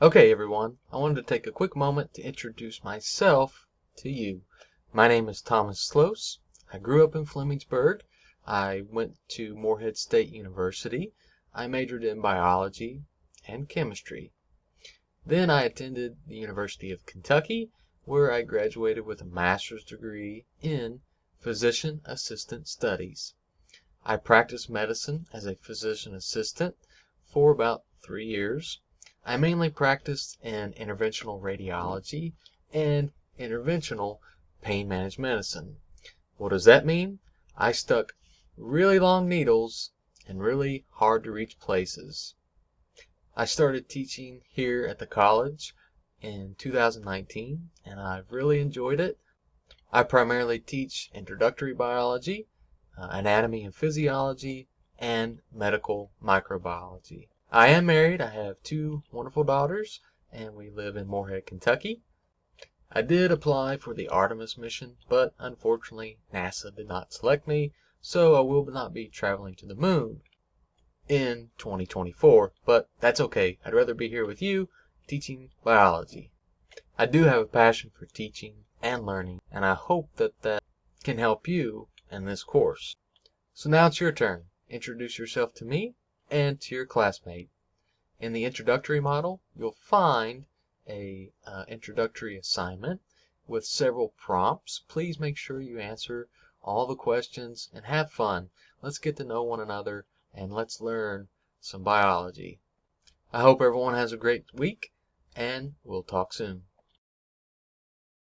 Okay, everyone, I wanted to take a quick moment to introduce myself to you. My name is Thomas Slose. I grew up in Flemingsburg. I went to Morehead State University. I majored in biology and chemistry. Then I attended the University of Kentucky, where I graduated with a master's degree in physician assistant studies. I practiced medicine as a physician assistant for about three years. I mainly practiced in interventional radiology and interventional pain management medicine. What does that mean? I stuck really long needles in really hard to reach places. I started teaching here at the college in 2019 and I've really enjoyed it. I primarily teach introductory biology, uh, anatomy and physiology, and medical microbiology. I am married. I have two wonderful daughters, and we live in Morehead, Kentucky. I did apply for the Artemis mission, but unfortunately NASA did not select me, so I will not be traveling to the moon in 2024. But that's okay. I'd rather be here with you teaching biology. I do have a passion for teaching and learning, and I hope that that can help you in this course. So now it's your turn. Introduce yourself to me and to your classmate. In the introductory model, you'll find a uh, introductory assignment with several prompts. Please make sure you answer all the questions and have fun. Let's get to know one another and let's learn some biology. I hope everyone has a great week and we'll talk soon.